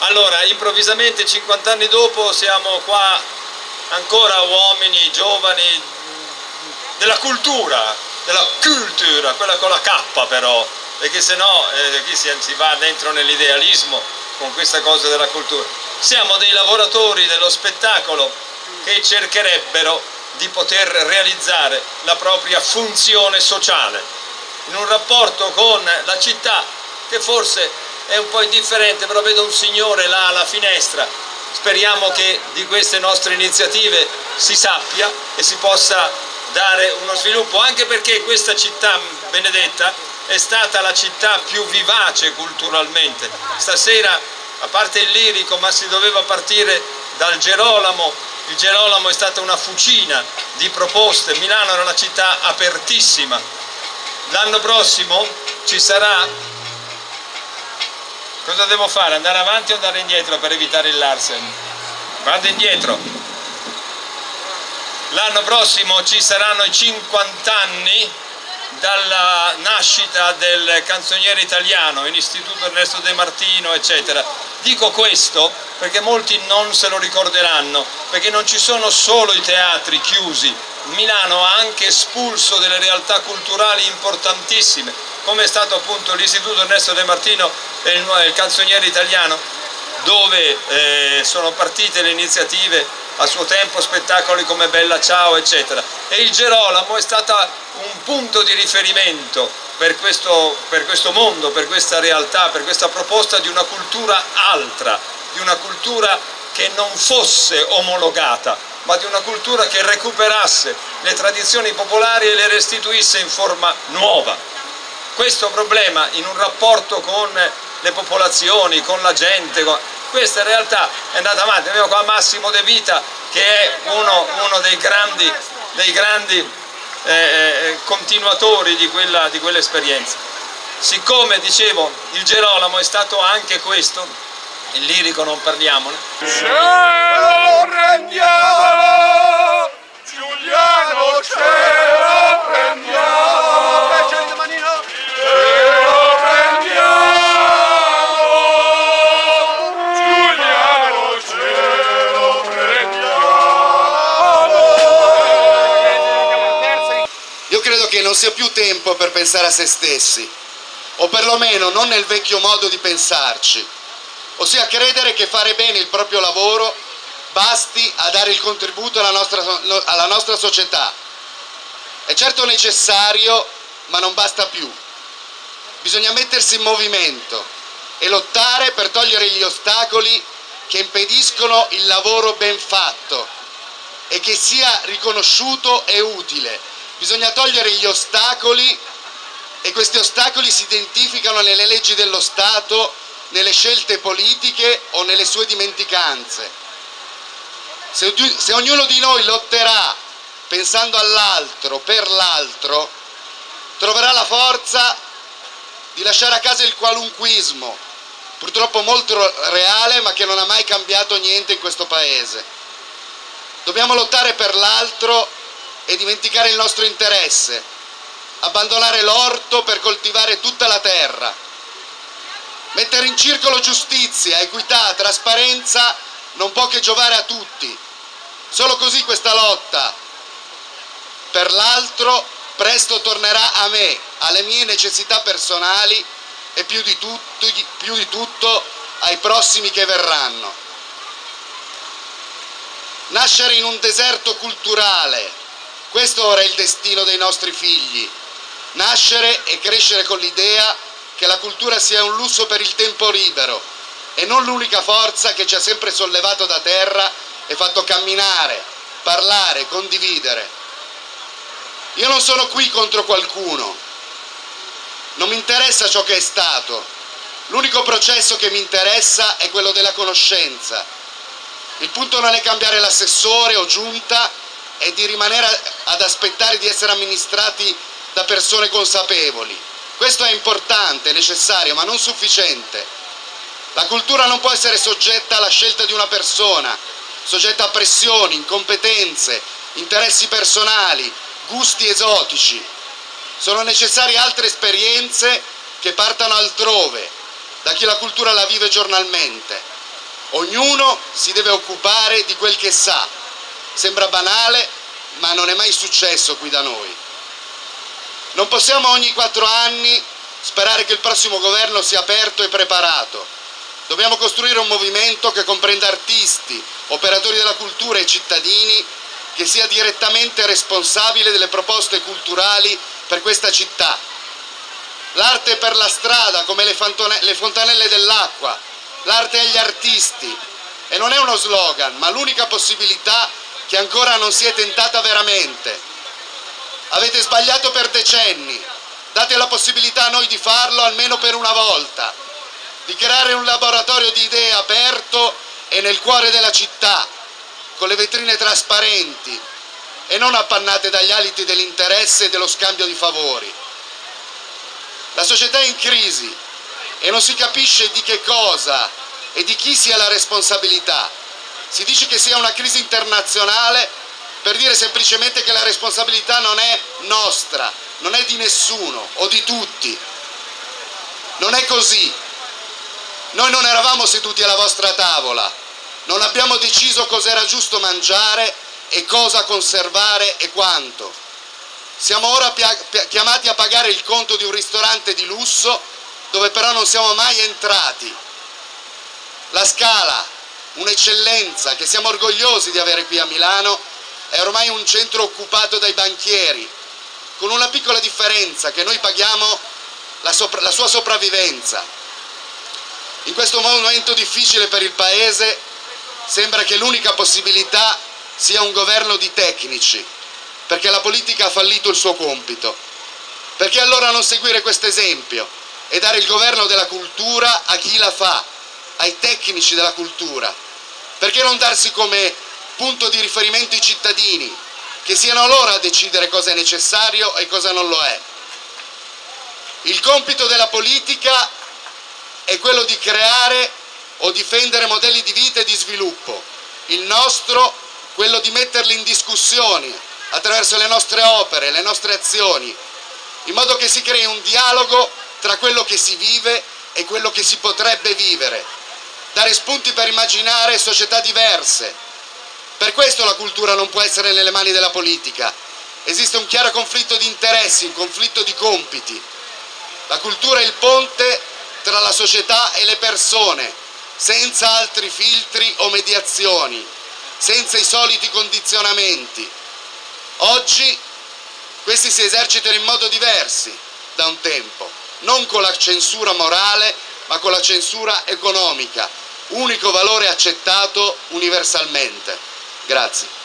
Allora, improvvisamente 50 anni dopo siamo qua ancora uomini, giovani, della cultura, della cultura, quella con la K però, perché se no eh, qui si, si va dentro nell'idealismo con questa cosa della cultura. Siamo dei lavoratori dello spettacolo che cercherebbero di poter realizzare la propria funzione sociale in un rapporto con la città che forse è un po' indifferente, però vedo un signore là alla finestra, speriamo che di queste nostre iniziative si sappia e si possa dare uno sviluppo, anche perché questa città benedetta è stata la città più vivace culturalmente. Stasera, a parte il lirico, ma si doveva partire dal Gerolamo, il Gerolamo è stata una fucina di proposte, Milano era una città apertissima. L'anno prossimo ci sarà... Cosa devo fare? Andare avanti o andare indietro per evitare il Larsen? Vado indietro. L'anno prossimo ci saranno i 50 anni dalla nascita del canzoniere italiano, in Istituto Ernesto De Martino, eccetera. Dico questo perché molti non se lo ricorderanno, perché non ci sono solo i teatri chiusi, Milano ha anche espulso delle realtà culturali importantissime, come è stato appunto l'Istituto Ernesto De Martino e il, canzoniere italiano, dove eh, sono partite le iniziative a suo tempo spettacoli come Bella Ciao eccetera. E il Gerolamo è stata un punto di riferimento per questo, per questo mondo, per questa realtà, per questa proposta di una cultura altra, di una cultura che non fosse omologata, ma di una cultura che recuperasse le tradizioni popolari e le restituisse in forma nuova. Questo problema in un rapporto con le popolazioni, con la gente, questa in realtà è andata avanti, abbiamo qua Massimo De Vita che è uno, uno dei grandi, dei grandi eh, eh continuatori di quell'esperienza. Quell Siccome, dicevo, il Gerolamo è stato anche questo, il lirico non parliamone. Cielo prendiamo, che non sia più tempo per pensare a se stessi, o perlomeno non nel vecchio modo di pensarci, ossia credere che fare bene il proprio lavoro basti a dare il contributo alla nostra, alla nostra società. È certo necessario, ma non basta più. Bisogna mettersi in movimento e lottare per togliere gli ostacoli che impediscono il lavoro ben fatto e che sia riconosciuto e utile Bisogna togliere gli ostacoli e questi ostacoli si identificano nelle leggi dello Stato, nelle scelte politiche o nelle sue dimenticanze. Se, se ognuno di noi lotterà pensando all'altro, per l'altro, troverà la forza di lasciare a casa il qualunquismo, purtroppo molto reale ma che non ha mai cambiato niente in questo Paese. Dobbiamo lottare per l'altro e dimenticare il nostro interesse, abbandonare l'orto per coltivare tutta la terra, mettere in circolo giustizia, equità, trasparenza non può che giovare a tutti. Solo così questa lotta per l'altro presto tornerà a me, alle mie necessità personali e più di, tutto, più di tutto ai prossimi che verranno. Nascere in un deserto culturale, questo ora è il destino dei nostri figli, nascere e crescere con l'idea che la cultura sia un lusso per il tempo libero e non l'unica forza che ci ha sempre sollevato da terra e fatto camminare, parlare, condividere. Io non sono qui contro qualcuno, non mi interessa ciò che è stato, l'unico processo che mi interessa è quello della conoscenza. Il punto non è cambiare l'assessore o giunta, e di rimanere ad aspettare di essere amministrati da persone consapevoli. Questo è importante, necessario, ma non sufficiente. La cultura non può essere soggetta alla scelta di una persona, soggetta a pressioni, incompetenze, interessi personali, gusti esotici. Sono necessarie altre esperienze che partano altrove, da chi la cultura la vive giornalmente. Ognuno si deve occupare di quel che sa. Sembra banale, ma non è mai successo qui da noi. Non possiamo ogni quattro anni sperare che il prossimo governo sia aperto e preparato. Dobbiamo costruire un movimento che comprenda artisti, operatori della cultura e cittadini, che sia direttamente responsabile delle proposte culturali per questa città. L'arte per la strada, come le, le fontanelle dell'acqua, l'arte agli artisti. E non è uno slogan, ma l'unica possibilità che ancora non si è tentata veramente. Avete sbagliato per decenni, date la possibilità a noi di farlo almeno per una volta, di creare un laboratorio di idee aperto e nel cuore della città, con le vetrine trasparenti e non appannate dagli aliti dell'interesse e dello scambio di favori. La società è in crisi e non si capisce di che cosa e di chi sia la responsabilità. Si dice che sia una crisi internazionale per dire semplicemente che la responsabilità non è nostra, non è di nessuno o di tutti. Non è così. Noi non eravamo seduti alla vostra tavola, non abbiamo deciso cosa era giusto mangiare e cosa conservare e quanto. Siamo ora chiamati a pagare il conto di un ristorante di lusso dove però non siamo mai entrati. La Scala, un'eccellenza che siamo orgogliosi di avere qui a Milano, è ormai un centro occupato dai banchieri, con una piccola differenza, che noi paghiamo la, sopra, la sua sopravvivenza. In questo momento difficile per il Paese sembra che l'unica possibilità sia un governo di tecnici, perché la politica ha fallito il suo compito. Perché allora non seguire questo esempio e dare il governo della cultura a chi la fa, ai tecnici della cultura? Perché non darsi come punto di riferimento i cittadini, che siano loro a decidere cosa è necessario e cosa non lo è. Il compito della politica è quello di creare o difendere modelli di vita e di sviluppo. Il nostro quello di metterli in discussione attraverso le nostre opere, le nostre azioni, in modo che si crei un dialogo tra quello che si vive e quello che si potrebbe vivere, dare spunti per immaginare società diverse, per questo la cultura non può essere nelle mani della politica. Esiste un chiaro conflitto di interessi, un conflitto di compiti. La cultura è il ponte tra la società e le persone, senza altri filtri o mediazioni, senza i soliti condizionamenti. Oggi questi si esercitano in modo diversi da un tempo, non con la censura morale, ma con la censura economica, unico valore accettato universalmente. Grazie.